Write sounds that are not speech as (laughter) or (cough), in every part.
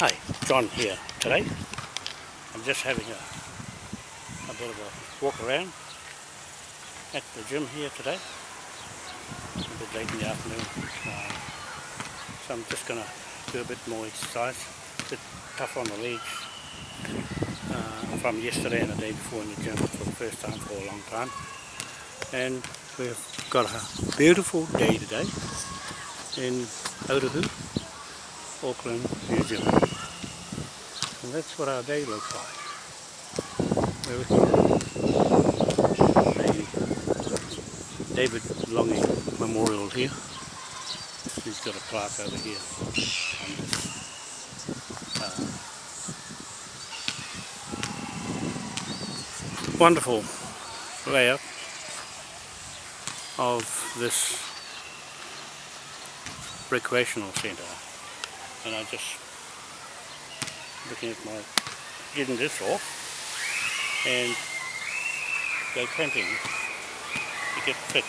Hi, John here today. I'm just having a, a bit of a walk around at the gym here today. It's a bit late in the afternoon. Uh, so I'm just going to do a bit more exercise. A bit tough on the legs uh, from yesterday and the day before in the gym for the first time for a long time. And we've got a beautiful day today in Otahu, Auckland, New Zealand. And that's what our day looks like. David Lange Memorial here. He's got a plaque over here on this uh, wonderful layout of this recreational centre and I just looking at my getting this off and go camping to get fit.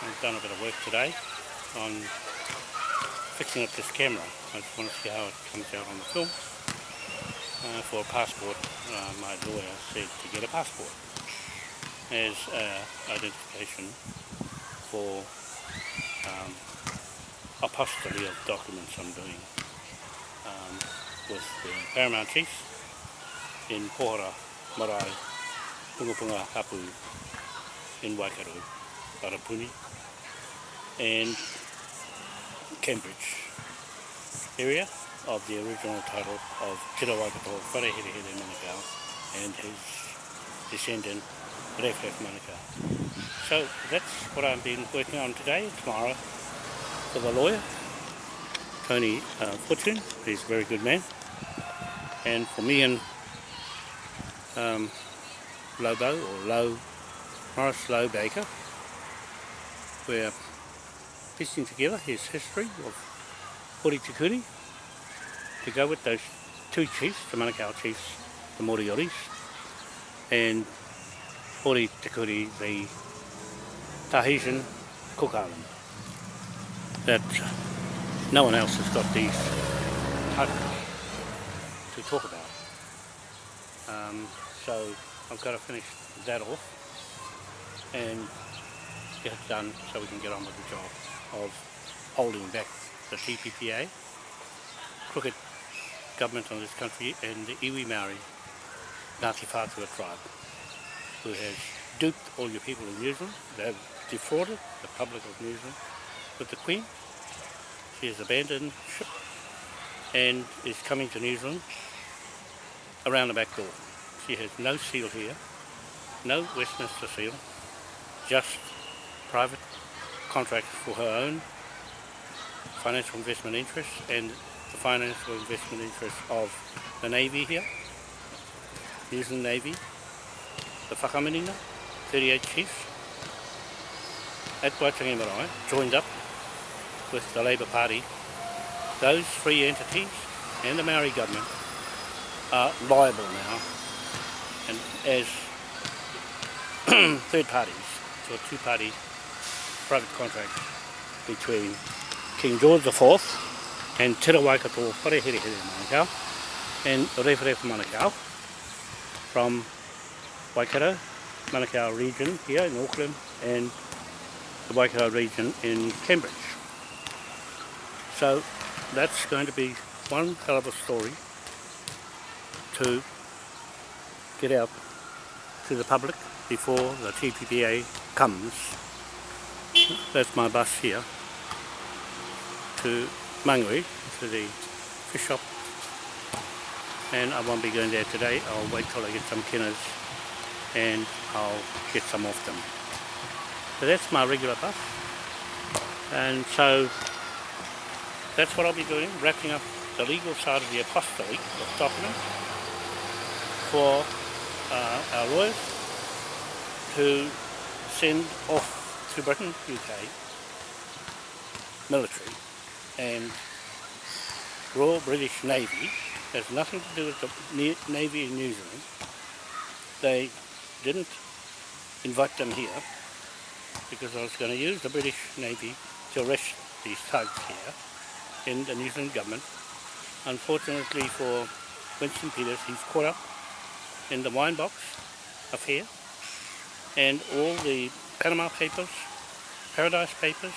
I've done a bit of work today on fixing up this camera. I just want to see how it comes out on the film. Uh, for a passport, uh, my lawyer said to get a passport as uh, identification for um, apostille of documents I'm doing. Um, with the Paramount Chief in Pohara, Marae, Pungapunga Hapu in Waikato, Arapuni and Cambridge area of the original title of Tira Waikato Whareherehere Manukau and his descendant Refref Manukau. So that's what I've been working on today, tomorrow for a lawyer Tony uh, Fortune, he's a very good man. And for me and um, Lobo, or Low, Morris Low Baker, we're piecing together his history of Hori to go with those two chiefs, the Manukau chiefs, the Morioris, and Hori the Tahitian Cook Island. That no one else has got these titles to talk about. Um, so I've got to finish that off and get it done so we can get on with the job of holding back the TPPA, crooked government on this country and the Iwi Maori Ngāti Whātua tribe who has duped all your people in New Zealand, they have defrauded the public of New Zealand with the Queen she has abandoned ship and is coming to New Zealand around the back door. She has no seal here, no Westminster seal, just private contract for her own financial investment interests and the financial investment interests of the Navy here, New Zealand Navy, the Whakaminenga, 38 chiefs at Waitangi Marae, joined up with the Labour Party, those three entities and the Maori government are liable now and as (clears throat) third parties to a two-party private contract between King George IV and Te Waikato Whareherehere Manukau and Rewharewha Manukau from Waikato, Manukau region here in Auckland and the Waikato region in Cambridge. So that's going to be one hell of a story to get out to the public before the TPPA comes. That's my bus here to Mangui, to the fish shop. And I won't be going there today. I'll wait till I get some kinners and I'll get some off them. So that's my regular bus. And so that's what I'll be doing, wrapping up the legal side of the apostolate of for uh, our lawyers to send off to Britain, UK, military and Royal British Navy has nothing to do with the Navy in New Zealand. They didn't invite them here because I was going to use the British Navy to arrest these thugs here in the New Zealand government unfortunately for Winston Peters, he's caught up in the wine box affair and all the Panama Papers, Paradise Papers,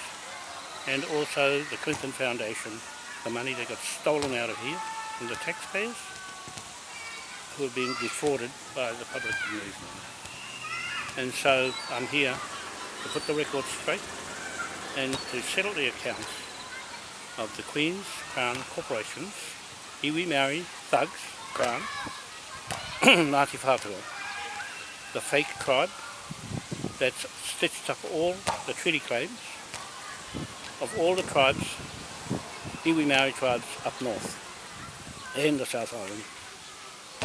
and also the Clinton Foundation, the money that got stolen out of here from the taxpayers who have been defrauded by the public movement. And so I'm here to put the record straight and to settle the accounts of the Queen's Crown Corporations, iwi Maori, Thugs, Crown, (clears throat) Ngāti Whātua, the fake tribe that's stitched up all the treaty claims of all the tribes, iwi Maori tribes up north and the South Island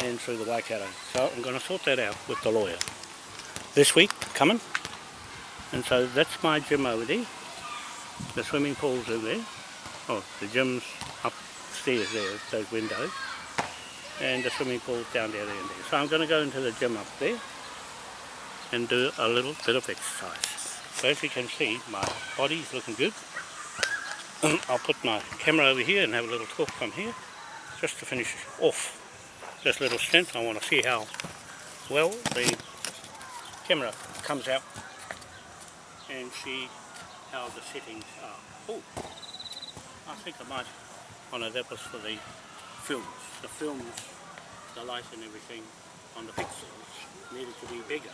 and through the Waikato. So I'm going to sort that out with the lawyer this week coming. And so that's my gym over there. The swimming pool's in there. Oh, the gym's upstairs there, those windows. And the swimming pool down there, there and there. So I'm going to go into the gym up there and do a little bit of exercise. So as you can see, my body's looking good. (clears throat) I'll put my camera over here and have a little talk from here, just to finish off this little stint. I want to see how well the camera comes out and see how the settings are. Oh, I think I might, oh no, that was for the films. The films, the light and everything on the pixels needed to be bigger.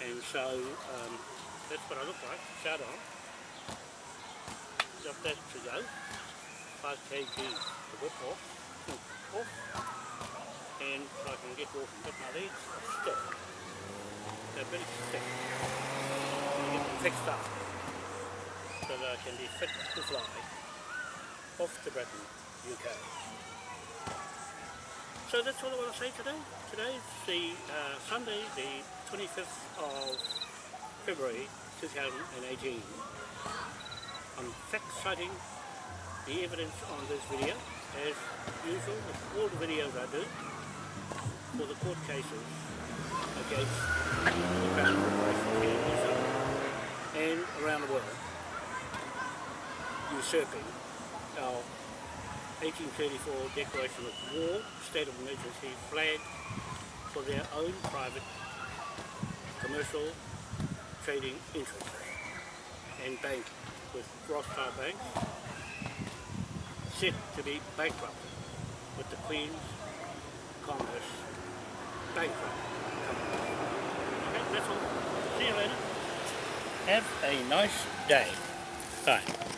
And so um, that's what I look like, start on. Got that to go. 5 kg to whip off off and so I can get walking. But my legs stiff. They're very stiff. Get them fixed up so that I can be fit to fly off to Britain, UK. So that's all I want to say today. Today is the uh, Sunday, the 25th of February 2018. I'm fact citing the evidence on this video as usual with all the videos I do for the court cases against the Crown Corporation here in New Zealand and around the world usurping our 1834 declaration of war, state of emergency flag for their own private commercial trading interests and banking with Rothschild banks set to be bankrupt with the Queen's Commerce bankrupt Okay, that's all. See you later. Have a nice day. Bye.